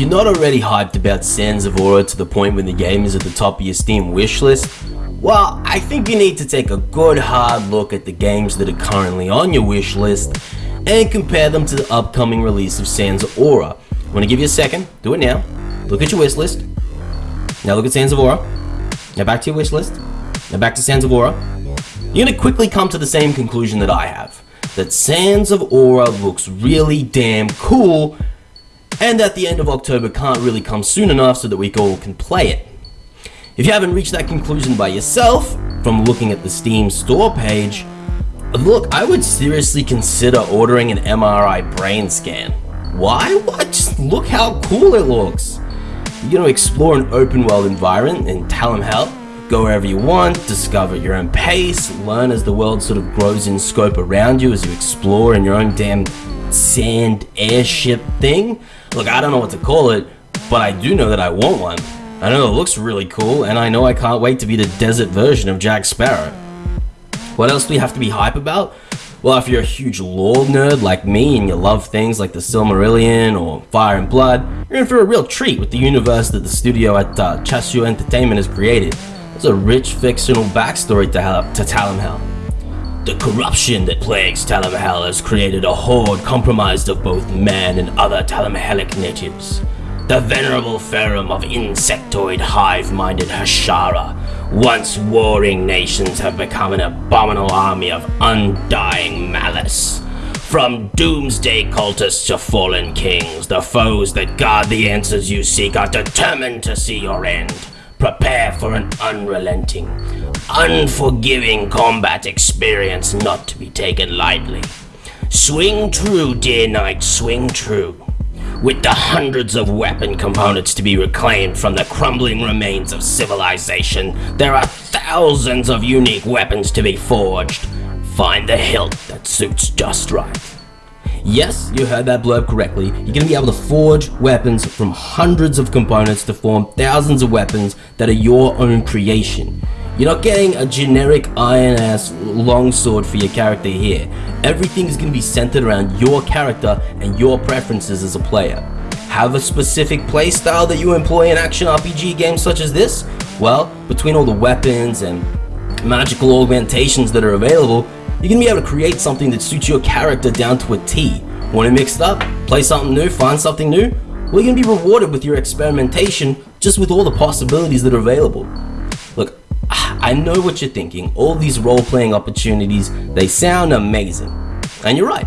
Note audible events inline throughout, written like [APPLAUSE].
you're not already hyped about Sands of Aura to the point when the game is at the top of your Steam wishlist, well, I think you need to take a good hard look at the games that are currently on your wishlist and compare them to the upcoming release of Sands of Aura. I'm gonna give you a second, do it now. Look at your wishlist. Now look at Sands of Aura. Now back to your wishlist. Now back to Sands of Aura. You're gonna quickly come to the same conclusion that I have. That Sands of Aura looks really damn cool and that the end of October can't really come soon enough so that we all can play it. If you haven't reached that conclusion by yourself, from looking at the Steam store page, look, I would seriously consider ordering an MRI brain scan. Why? What? Just look how cool it looks. You're gonna explore an open world environment in Talimhel, go wherever you want, discover your own pace, learn as the world sort of grows in scope around you as you explore in your own damn sand airship thing. Look, I don't know what to call it, but I do know that I want one. I know it looks really cool, and I know I can't wait to be the desert version of Jack Sparrow. What else do we have to be hype about? Well, if you're a huge lore nerd like me and you love things like the Silmarillion or Fire and Blood, you're in for a real treat with the universe that the studio at uh, Entertainment has created. There's a rich fictional backstory to, to Talimhel. The corruption that plagues Talimhel has created a horde comprised of both man and other Talimhelic natives. The venerable Ferrum of insectoid hive-minded Hashara, once warring nations have become an abominable army of undying malice. From doomsday cultists to fallen kings, the foes that guard the answers you seek are determined to see your end. Prepare for an unrelenting, unforgiving combat experience not to be taken lightly. Swing true, dear knight, swing true. With the hundreds of weapon components to be reclaimed from the crumbling remains of civilization, there are thousands of unique weapons to be forged. Find the hilt that suits just right. Yes, you heard that blurb correctly. You're going to be able to forge weapons from hundreds of components to form thousands of weapons that are your own creation. You're not getting a generic iron-ass longsword for your character here. Everything is going to be centered around your character and your preferences as a player. Have a specific playstyle that you employ in action RPG games such as this? Well, between all the weapons and magical augmentations that are available, you're gonna be able to create something that suits your character down to a T. Want to mix it up? Play something new? Find something new? Well, you're gonna be rewarded with your experimentation just with all the possibilities that are available. [SIGHS] I know what you're thinking. All these role-playing opportunities, they sound amazing. And you're right.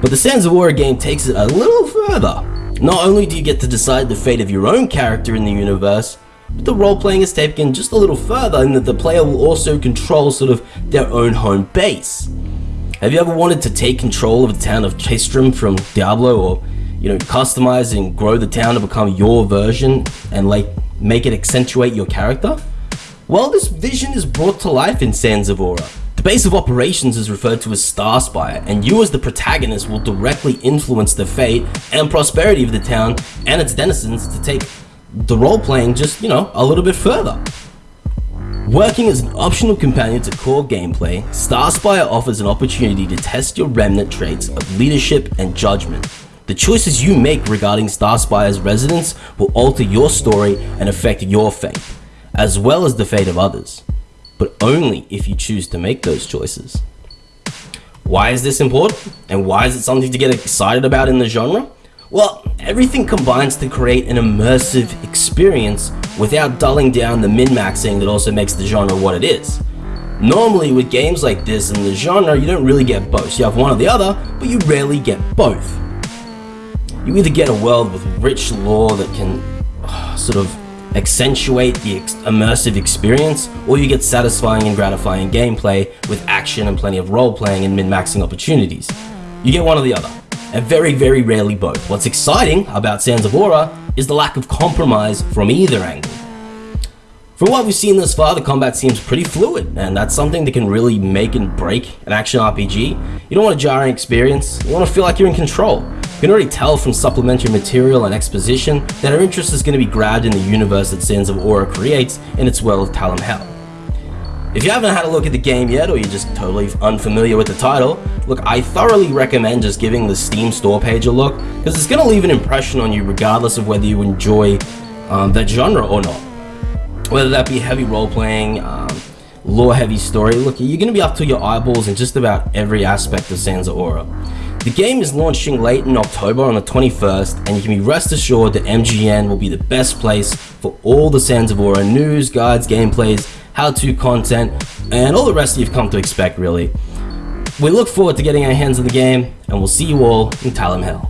But the Sands of Aura game takes it a little further. Not only do you get to decide the fate of your own character in the universe, but the role-playing is taken just a little further in that the player will also control sort of their own home base. Have you ever wanted to take control of the town of Tristram from Diablo or you know, customize and grow the town to become your version and like make it accentuate your character? Well, this vision is brought to life in Aura. The base of operations is referred to as Starspire, and you as the protagonist will directly influence the fate and prosperity of the town and its denizens to take the role-playing just, you know, a little bit further. Working as an optional companion to core gameplay, Starspire offers an opportunity to test your remnant traits of leadership and judgment. The choices you make regarding Starspire's residents will alter your story and affect your fate, as well as the fate of others, but only if you choose to make those choices. Why is this important? And why is it something to get excited about in the genre? Well, everything combines to create an immersive experience without dulling down the min-maxing that also makes the genre what it is. Normally with games like this in the genre, you don't really get both. You have one or the other, but you rarely get both. You either get a world with rich lore that can uh, [SIGHS] sort of accentuate the ex immersive experience, or you get satisfying and gratifying gameplay with action and plenty of role-playing and min-maxing opportunities. You get one or the other and very, very rarely both. What's exciting about Sands of Aura is the lack of compromise from either angle. From what we've seen thus far, the combat seems pretty fluid, and that's something that can really make and break an action RPG. You don't want a jarring experience, you want to feel like you're in control. You can already tell from supplementary material and exposition that our interest is going to be grabbed in the universe that Sands of Aura creates in its world of Talimhel. If you haven't had a look at the game yet, or you're just totally unfamiliar with the title, look, I thoroughly recommend just giving the Steam store page a look, because it's going to leave an impression on you regardless of whether you enjoy um, that genre or not. Whether that be heavy role-playing, um, lore-heavy story, look, you're going to be up to your eyeballs in just about every aspect of Sands of Aura. The game is launching late in October on the 21st, and you can be rest assured that MGN will be the best place for all the Sands of Aura news, guides, gameplays, how-to content, and all the rest you've come to expect really. We look forward to getting our hands on the game, and we'll see you all in Talimhel.